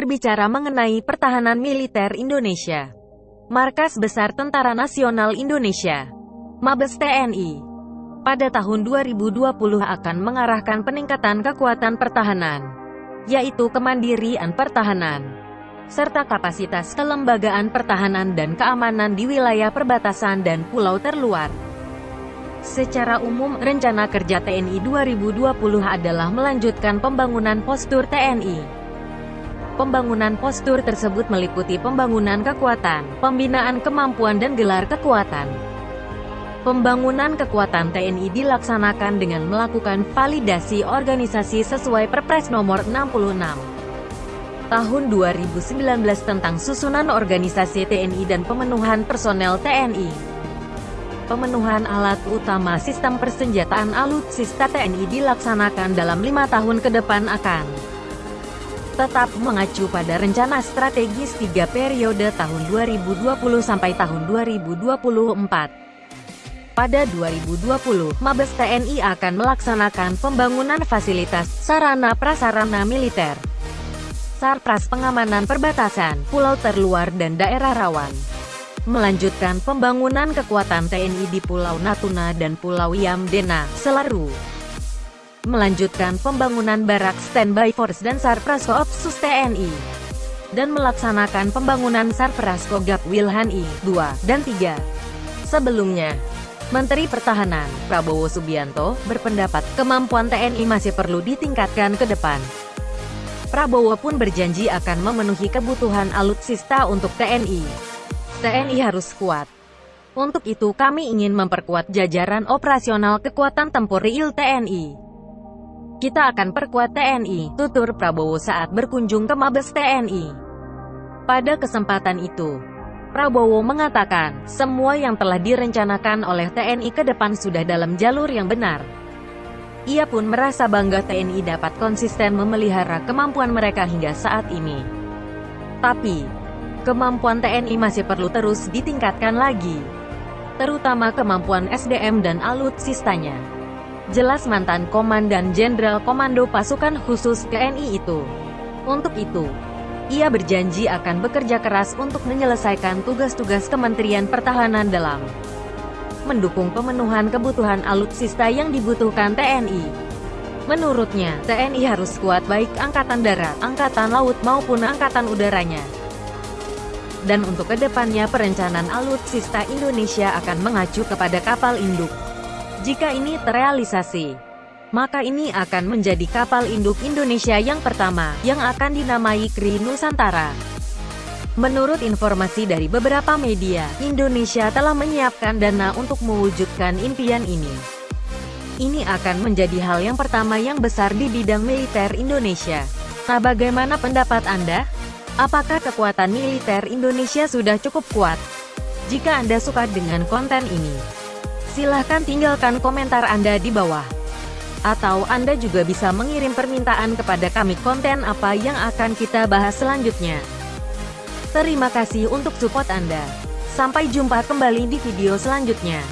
berbicara mengenai pertahanan militer Indonesia. Markas Besar Tentara Nasional Indonesia, Mabes TNI, pada tahun 2020 akan mengarahkan peningkatan kekuatan pertahanan, yaitu kemandirian pertahanan, serta kapasitas kelembagaan pertahanan dan keamanan di wilayah perbatasan dan pulau terluar. Secara umum, rencana kerja TNI 2020 adalah melanjutkan pembangunan postur TNI Pembangunan postur tersebut meliputi pembangunan kekuatan, pembinaan kemampuan dan gelar kekuatan. Pembangunan kekuatan TNI dilaksanakan dengan melakukan validasi organisasi sesuai Perpres nomor 66 tahun 2019 tentang susunan organisasi TNI dan pemenuhan personel TNI. Pemenuhan alat utama sistem persenjataan alutsista TNI dilaksanakan dalam lima tahun ke depan akan tetap mengacu pada rencana strategis tiga periode tahun 2020 sampai tahun 2024. Pada 2020, Mabes TNI akan melaksanakan pembangunan fasilitas, sarana prasarana militer, sarpras pengamanan perbatasan, pulau terluar dan daerah rawan. Melanjutkan pembangunan kekuatan TNI di Pulau Natuna dan Pulau Yamdena, Selaru melanjutkan pembangunan barak standby force dan Sarpras Koopsus TNI, dan melaksanakan pembangunan Sarpras Kogab Wilhan I, 2, dan 3. Sebelumnya, Menteri Pertahanan, Prabowo Subianto, berpendapat kemampuan TNI masih perlu ditingkatkan ke depan. Prabowo pun berjanji akan memenuhi kebutuhan alutsista untuk TNI. TNI harus kuat. Untuk itu kami ingin memperkuat jajaran operasional kekuatan tempur real TNI. Kita akan perkuat TNI, tutur Prabowo saat berkunjung ke Mabes TNI. Pada kesempatan itu, Prabowo mengatakan, semua yang telah direncanakan oleh TNI ke depan sudah dalam jalur yang benar. Ia pun merasa bangga TNI dapat konsisten memelihara kemampuan mereka hingga saat ini. Tapi, kemampuan TNI masih perlu terus ditingkatkan lagi, terutama kemampuan SDM dan alutsistanya jelas mantan Komandan Jenderal Komando Pasukan Khusus TNI itu. Untuk itu, ia berjanji akan bekerja keras untuk menyelesaikan tugas-tugas Kementerian Pertahanan dalam mendukung pemenuhan kebutuhan alutsista yang dibutuhkan TNI. Menurutnya, TNI harus kuat baik Angkatan Darat, Angkatan Laut maupun Angkatan Udaranya. Dan untuk ke depannya perencanaan alutsista Indonesia akan mengacu kepada kapal induk. Jika ini terrealisasi, maka ini akan menjadi kapal induk Indonesia yang pertama, yang akan dinamai Kri Nusantara. Menurut informasi dari beberapa media, Indonesia telah menyiapkan dana untuk mewujudkan impian ini. Ini akan menjadi hal yang pertama yang besar di bidang militer Indonesia. Nah bagaimana pendapat Anda? Apakah kekuatan militer Indonesia sudah cukup kuat? Jika Anda suka dengan konten ini, Silahkan tinggalkan komentar Anda di bawah. Atau Anda juga bisa mengirim permintaan kepada kami konten apa yang akan kita bahas selanjutnya. Terima kasih untuk support Anda. Sampai jumpa kembali di video selanjutnya.